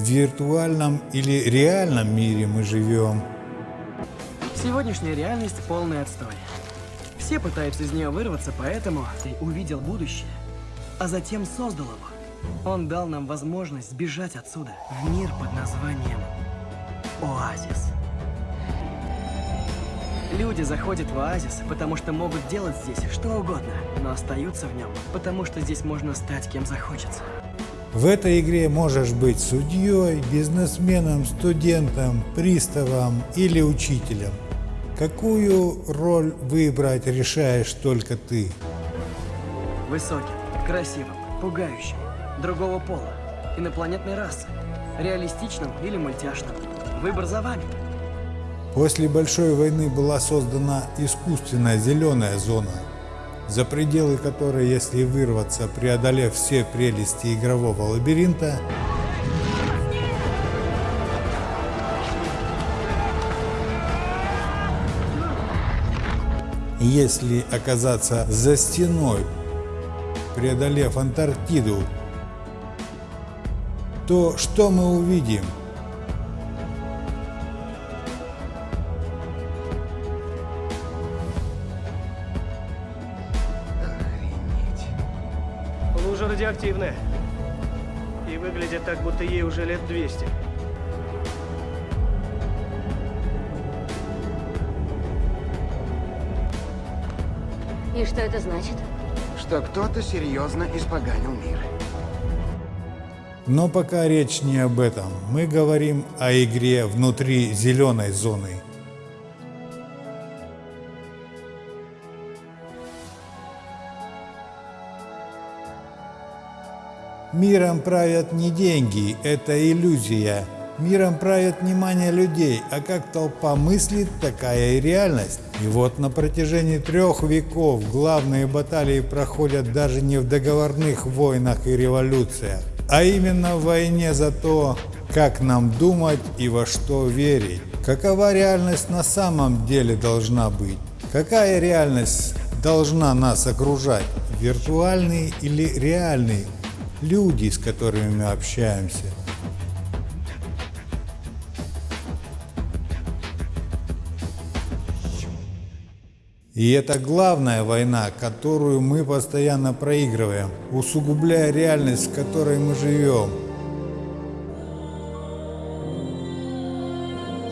в виртуальном или реальном мире мы живем. Сегодняшняя реальность полный отстой. Все пытаются из нее вырваться, поэтому ты увидел будущее, а затем создал его. Он дал нам возможность сбежать отсюда, в мир под названием Оазис. Люди заходят в оазис, потому что могут делать здесь что угодно, но остаются в нем, потому что здесь можно стать кем захочется. В этой игре можешь быть судьей, бизнесменом, студентом, приставом или учителем. Какую роль выбрать решаешь только ты. Высоким, красивым, пугающим, другого пола, инопланетной расы, реалистичным или мультяшным. Выбор за вами. После Большой войны была создана искусственная зеленая зона, за пределы которой, если вырваться, преодолев все прелести игрового лабиринта, если оказаться за стеной, преодолев Антарктиду, то что мы увидим? Радиоактивная. И выглядит так, будто ей уже лет 200. И что это значит? Что кто-то серьезно испоганил мир. Но пока речь не об этом. Мы говорим о игре внутри зеленой зоны. Миром правят не деньги, это иллюзия. Миром правят внимание людей, а как толпа мыслит, такая и реальность. И вот на протяжении трех веков главные баталии проходят даже не в договорных войнах и революциях, а именно в войне за то, как нам думать и во что верить. Какова реальность на самом деле должна быть? Какая реальность должна нас окружать? Виртуальный или реальный? Люди, с которыми мы общаемся. И это главная война, которую мы постоянно проигрываем, усугубляя реальность, в которой мы живем.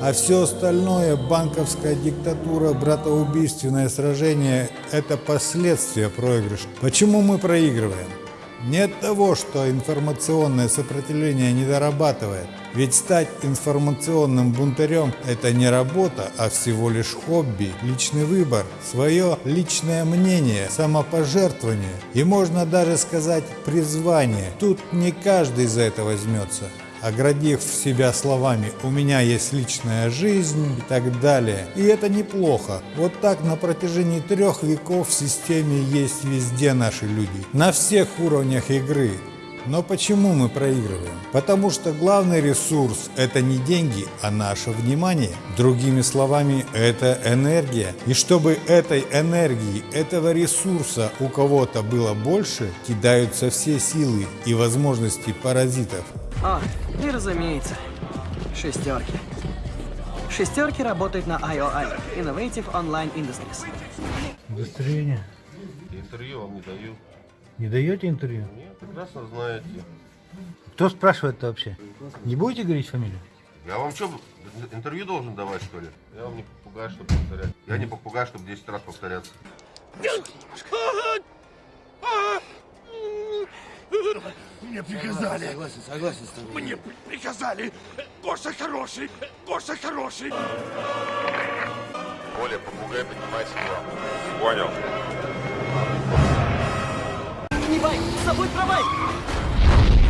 А все остальное, банковская диктатура, братоубийственное сражение – это последствия проигрыша. Почему мы проигрываем? Не от того, что информационное сопротивление не дорабатывает. Ведь стать информационным бунтарем – это не работа, а всего лишь хобби, личный выбор, свое личное мнение, самопожертвование и можно даже сказать призвание. Тут не каждый за это возьмется оградив себя словами «у меня есть личная жизнь» и так далее. И это неплохо. Вот так на протяжении трех веков в системе есть везде наши люди. На всех уровнях игры. Но почему мы проигрываем? Потому что главный ресурс – это не деньги, а наше внимание. Другими словами, это энергия. И чтобы этой энергии, этого ресурса у кого-то было больше, кидаются все силы и возможности паразитов. А, и разумеется, шестерки. Шестерки работают на IOI, Innovative Online Industries. Удостоверение. Интервью вам не даю. Не даете интервью? Нет, прекрасно знаете. Кто спрашивает-то вообще? Не будете говорить фамилию? Я вам что, интервью должен давать, что ли? Я вам не попугай, чтобы повторять. Я не попугай, чтобы 10 раз повторяться. Мне приказали. Согласен, согласен с тобой. Мне приказали. Гоша хороший. Гоша хороший. Оля, попугай, поднимайся к вам. Понял. Не бай, с собой пробай!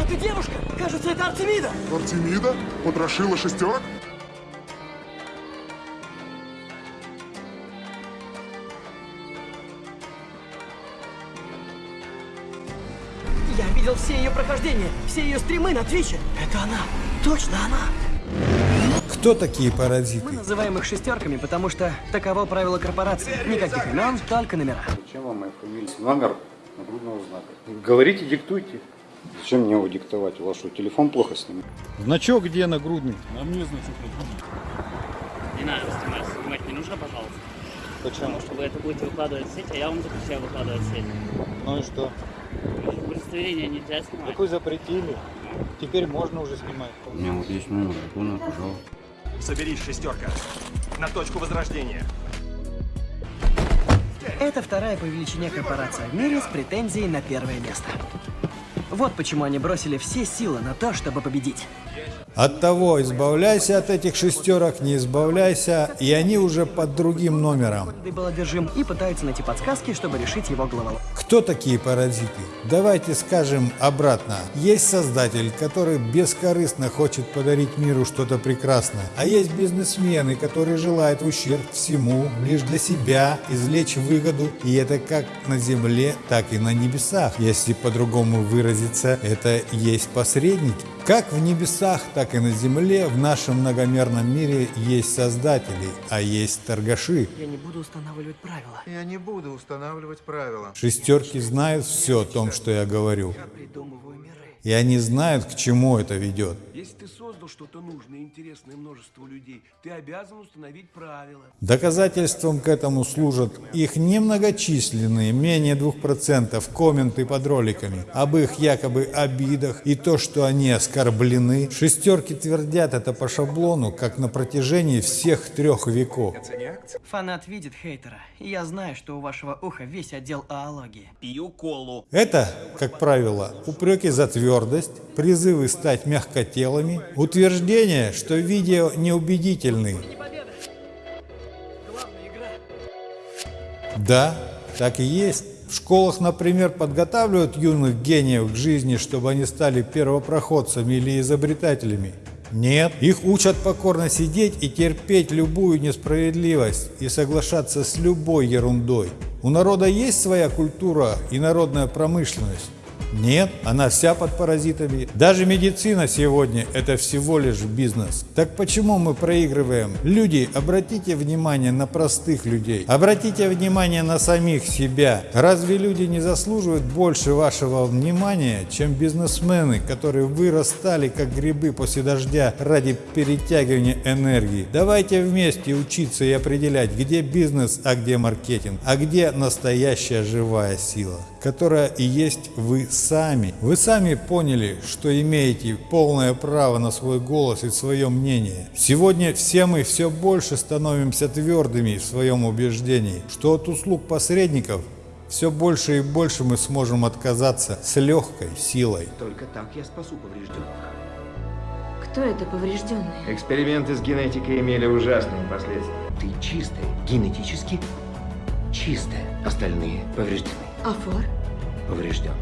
Это девушка! Кажется, это Артемида! Артемида? Потрошила шестерок? Я видел все ее прохождения, все ее стримы на Твиче. Это она! Точно она! Кто такие Мы паразиты? называем их шестерками, потому что таково правило корпорации. Никаких имен, только номера. Зачем вам моя фамилия? Номер нагрудного знака. Говорите, диктуйте. Зачем мне его диктовать? У вас что, телефон плохо снимает? Значок где нагрудный? Не надо снимать, снимать не нужно, пожалуйста. Потому что вы это будете выкладывать в сеть, а я вам запрещаю выкладывать в сеть. Ну и что? Удостоверение нельзя снимать. Вы запретили. Теперь можно уже снимать. У меня вот есть номер телефона, пожалуйста. Соберись, шестерка. На точку возрождения. Это вторая по величине корпорация в мире с претензией на первое место. Вот почему они бросили все силы на то, чтобы победить. От того избавляйся от этих шестерок, не избавляйся, и они уже под другим номером. Ты был одержим и пытаются найти подсказки, чтобы решить его головоломку. Кто такие паразиты? Давайте скажем обратно. Есть создатель, который бескорыстно хочет подарить миру что-то прекрасное. А есть бизнесмены, которые желают в ущерб всему, лишь для себя, извлечь выгоду. И это как на земле, так и на небесах. Если по-другому выразиться, это есть посредники. Как в небесах, так и на земле в нашем многомерном мире есть создатели, а есть торгаши. Я не буду устанавливать правила. Я не буду устанавливать правила. Шестерки знают все о том, что я говорю. Придумываю миры. И они знают, к чему это ведет. Если ты создал что-то нужное и интересное множеству людей, ты обязан установить правила. Доказательством к этому служат их немногочисленные, менее 2% комменты под роликами об их якобы обидах и то, что они оскорблены. Шестерки твердят это по шаблону, как на протяжении всех трех веков. Фанат видит хейтера, и я знаю, что у вашего уха весь отдел аологии. Пью колу. Это, как правило, упреки за твердость, призывы стать мягкотелыми, утверждение, что видео неубедительны. Да, так и есть. В школах, например, подготавливают юных гениев к жизни, чтобы они стали первопроходцами или изобретателями. Нет, их учат покорно сидеть и терпеть любую несправедливость и соглашаться с любой ерундой. У народа есть своя культура и народная промышленность. Нет, она вся под паразитами. Даже медицина сегодня – это всего лишь бизнес. Так почему мы проигрываем? Люди, обратите внимание на простых людей. Обратите внимание на самих себя. Разве люди не заслуживают больше вашего внимания, чем бизнесмены, которые вырастали как грибы после дождя ради перетягивания энергии? Давайте вместе учиться и определять, где бизнес, а где маркетинг, а где настоящая живая сила, которая и есть вы сами. Вы сами поняли, что имеете полное право на свой голос и свое мнение. Сегодня все мы все больше становимся твердыми в своем убеждении, что от услуг посредников все больше и больше мы сможем отказаться с легкой силой. Только так я спасу поврежденных. Кто это поврежденный? Эксперименты с генетикой имели ужасные последствия. Ты чистая, генетически чистая. Остальные повреждены. Афор? Поврежден.